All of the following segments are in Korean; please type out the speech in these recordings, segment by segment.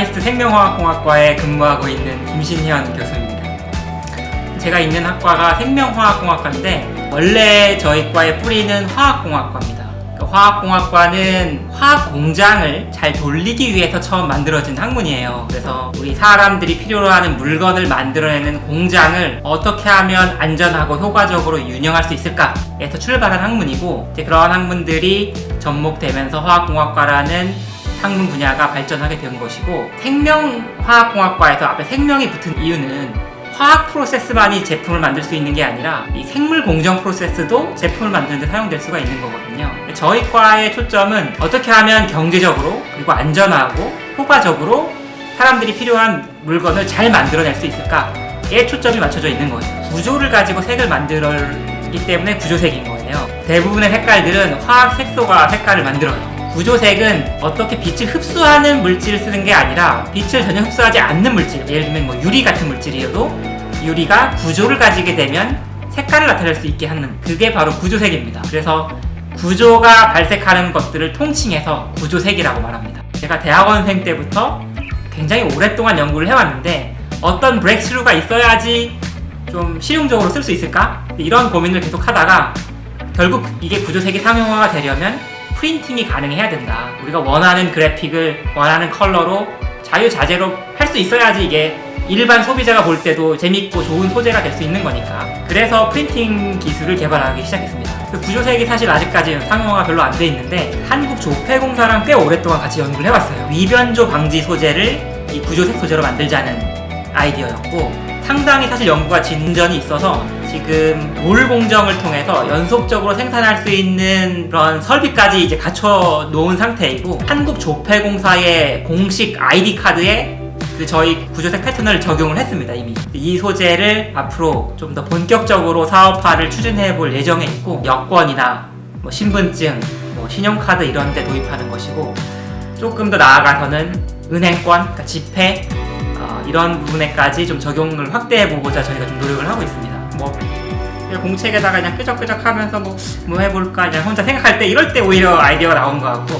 카이스트 생명화학공학과에 근무하고 있는 김신현 교수입니다. 제가 있는 학과가 생명화학공학과인데 원래 저희 과의 뿌리는 화학공학과입니다. 그 화학공학과는 화학 공장을 잘 돌리기 위해서 처음 만들어진 학문이에요. 그래서 우리 사람들이 필요로 하는 물건을 만들어내는 공장을 어떻게 하면 안전하고 효과적으로 운영할 수 있을까에서 출발한 학문이고 이제 그러한 학문들이 접목되면서 화학공학과라는 학문 분야가 발전하게 된 것이고 생명화학공학과에서 앞에 생명이 붙은 이유는 화학 프로세스만이 제품을 만들 수 있는 게 아니라 이 생물 공정 프로세스도 제품을 만드는 데 사용될 수가 있는 거거든요. 저희 과의 초점은 어떻게 하면 경제적으로 그리고 안전하고 효과적으로 사람들이 필요한 물건을 잘 만들어낼 수 있을까에 초점이 맞춰져 있는 거예요 구조를 가지고 색을 만들기 때문에 구조색인 거예요. 대부분의 색깔들은 화학 색소가 색깔을 만들어요 구조색은 어떻게 빛을 흡수하는 물질을 쓰는 게 아니라 빛을 전혀 흡수하지 않는 물질 예를 들면 뭐 유리 같은 물질이어도 유리가 구조를 가지게 되면 색깔을 나타낼 수 있게 하는 그게 바로 구조색입니다 그래서 구조가 발색하는 것들을 통칭해서 구조색이라고 말합니다 제가 대학원생 때부터 굉장히 오랫동안 연구를 해왔는데 어떤 브렉스루가 있어야지 좀 실용적으로 쓸 수 있을까? 이런 고민을 계속 하다가 결국 이게 구조색이 상용화가 되려면 프린팅이 가능해야 된다. 우리가 원하는 그래픽을 원하는 컬러로 자유자재로 할 수 있어야지 이게 일반 소비자가 볼 때도 재밌고 좋은 소재가 될 수 있는 거니까. 그래서 프린팅 기술을 개발하기 시작했습니다. 그 구조색이 사실 아직까지는 상용화가 별로 안 돼 있는데 한국조폐공사랑 꽤 오랫동안 같이 연구를 해봤어요. 위변조 방지 소재를 이 구조색 소재로 만들자는 아이디어였고 상당히 사실 연구가 진전이 있어서 지금 물 공정을 통해서 연속적으로 생산할 수 있는 그런 설비까지 이제 갖춰 놓은 상태이고 한국조폐공사의 공식 아이디 카드에 그 저희 구조색 패턴을 적용을 했습니다 이미 이 소재를 앞으로 좀 더 본격적으로 사업화를 추진해 볼 예정에 있고 여권이나 뭐 신분증, 뭐 신용카드 이런 데 도입하는 것이고 조금 더 나아가서는 은행권, 그러니까 지폐 이런 부분에까지 좀 적용을 확대해 보고자 저희가 좀 노력을 하고 있습니다. 뭐 공책에다가 그냥 끄적끄적 하면서 뭐, 뭐 해볼까? 그냥 혼자 생각할 때 이럴 때 오히려 아이디어가 나온 것 같고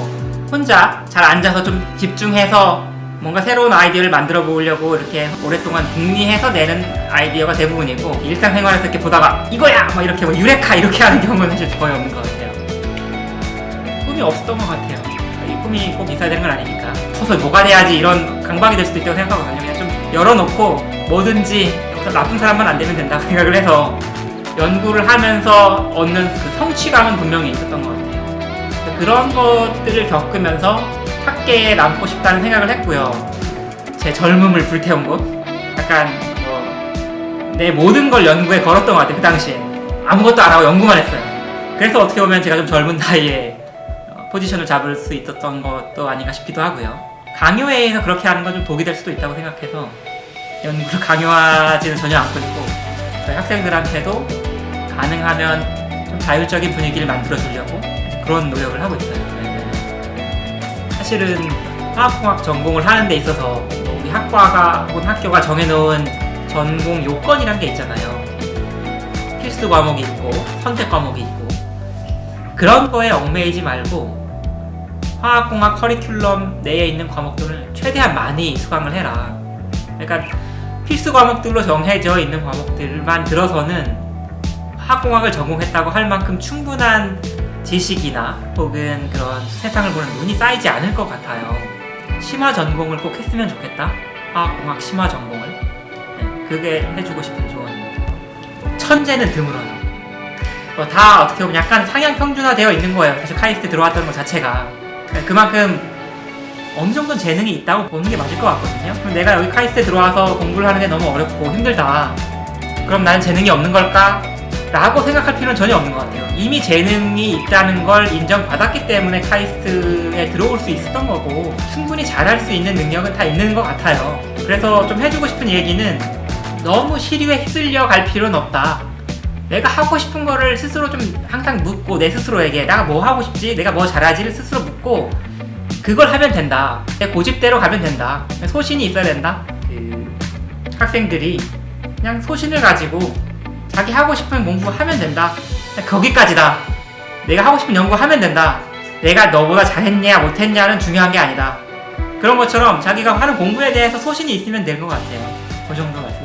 혼자 잘 앉아서 좀 집중해서 뭔가 새로운 아이디어를 만들어 보려고 이렇게 오랫동안 궁리해서 내는 아이디어가 대부분이고 일상생활에서 이렇게 보다가 이거야! 막 이렇게 뭐 유레카 이렇게 하는 경우는 사실 거의 없는 것 같아요. 꿈이 없었던 것 같아요. 이 꿈이 꼭 있어야 되는 건 아니니까. 커서 뭐가 돼야지 이런 강박이 될 수도 있다고 생각하거든요. 그냥 좀 열어놓고 뭐든지 나쁜 사람만 안 되면 된다 생각을 해서 연구를 하면서 얻는 그 성취감은 분명히 있었던 것 같아요. 그런 것들을 겪으면서 학계에 남고 싶다는 생각을 했고요. 제 젊음을 불태운 곳 약간 뭐 내 모든 걸 연구에 걸었던 것 같아요. 그 당시에 아무것도 안 하고 연구만 했어요. 그래서 어떻게 보면 제가 좀 젊은 나이에 어, 포지션을 잡을 수 있었던 것도 아닌가 싶기도 하고요. 강요회에서 그렇게 하는 건 좀 독이 될 수도 있다고 생각해서 연구를 강요하지는 전혀 않고 있고 저희 학생들한테도 가능하면 좀 자율적인 분위기를 만들어 주려고 그런 노력을 하고 있어요. 사실은 화학공학 전공을 하는 데 있어서 우리 학과가 혹은 학교가 정해놓은 전공 요건이란 게 있잖아요. 필수 과목이 있고 선택 과목이 있고. 그런 거에 얽매이지 말고 화학공학 커리큘럼 내에 있는 과목들을 최대한 많이 수강을 해라. 그러니까 필수 과목들로 정해져 있는 과목들만 들어서는 화학공학을 전공했다고 할 만큼 충분한 지식이나 혹은 그런 세상을 보는 눈이 쌓이지 않을 것 같아요. 심화 전공을 꼭 했으면 좋겠다. 화학공학 심화 전공을. 네, 그게 해주고 싶은 조언입니다. 천재는 드물어요. 뭐다 어떻게 보면 약간 상향 평준화 되어 있는 거예요. 사실 카이스트 들어왔던 것 자체가. 그만큼 어느 정도는 재능이 있다고 보는 게 맞을 것 같거든요. 그럼 내가 여기 카이스트에 들어와서 공부를 하는데 너무 어렵고 힘들다. 그럼 나는 재능이 없는 걸까? 라고 생각할 필요는 전혀 없는 것 같아요. 이미 재능이 있다는 걸 인정받았기 때문에 카이스트에 들어올 수 있었던 거고 충분히 잘할 수 있는 능력은 다 있는 것 같아요. 그래서 좀 해주고 싶은 얘기는 너무 시류에 휩쓸려 갈 필요는 없다. 내가 하고 싶은 거를 스스로 좀 항상 묻고 내 스스로에게 내가 뭐 하고 싶지? 내가 뭐 잘하지를 스스로 묻고 그걸 하면 된다. 내 고집대로 가면 된다. 소신이 있어야 된다. 그 학생들이 그냥 소신을 가지고 자기 하고 싶은 공부 하면 된다. 거기까지다. 내가 하고 싶은 연구 하면 된다. 내가 너보다 잘했냐 못했냐는 중요한 게 아니다. 그런 것처럼 자기가 하는 공부에 대해서 소신이 있으면 될 것 같아요. 그 정도 말씀.